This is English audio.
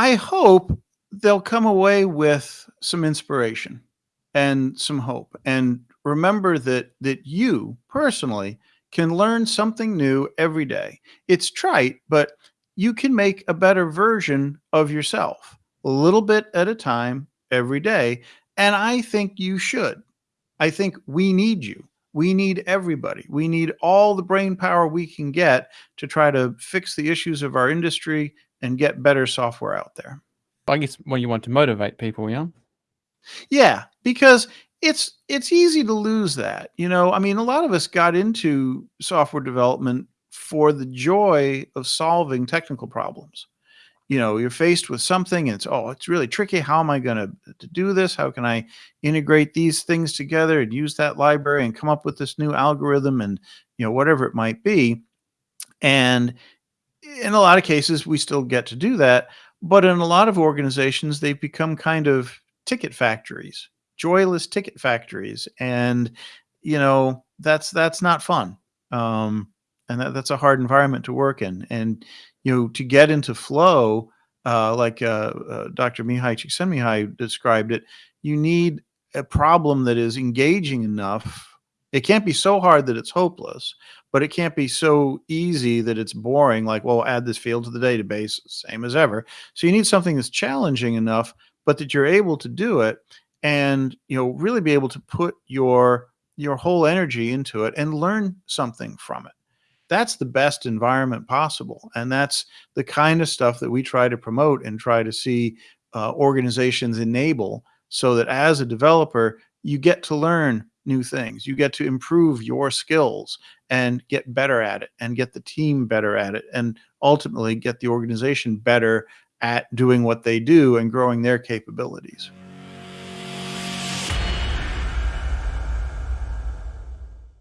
I hope they'll come away with some inspiration and some hope and remember that that you personally can learn something new every day. It's trite, but you can make a better version of yourself a little bit at a time every day. And I think you should. I think we need you. We need everybody. We need all the brain power we can get to try to fix the issues of our industry and get better software out there. I guess when you want to motivate people, yeah. Yeah, because it's it's easy to lose that. You know, I mean, a lot of us got into software development for the joy of solving technical problems. You know, you're faced with something and it's oh, it's really tricky. How am I going to to do this? How can I integrate these things together and use that library and come up with this new algorithm and you know whatever it might be. And in a lot of cases, we still get to do that. But in a lot of organizations, they've become kind of ticket factories, joyless ticket factories. And, you know, that's, that's not fun. Um, and that, that's a hard environment to work in. And, you know, to get into flow, uh, like uh, uh, Dr. Mihaly Csikszentmihalyi described it, you need a problem that is engaging enough. It can't be so hard that it's hopeless, but it can't be so easy that it's boring. Like, well, add this field to the database, same as ever. So you need something that's challenging enough, but that you're able to do it and, you know, really be able to put your, your whole energy into it and learn something from it. That's the best environment possible. And that's the kind of stuff that we try to promote and try to see uh, organizations enable so that as a developer, you get to learn new things. You get to improve your skills and get better at it and get the team better at it and ultimately get the organization better at doing what they do and growing their capabilities.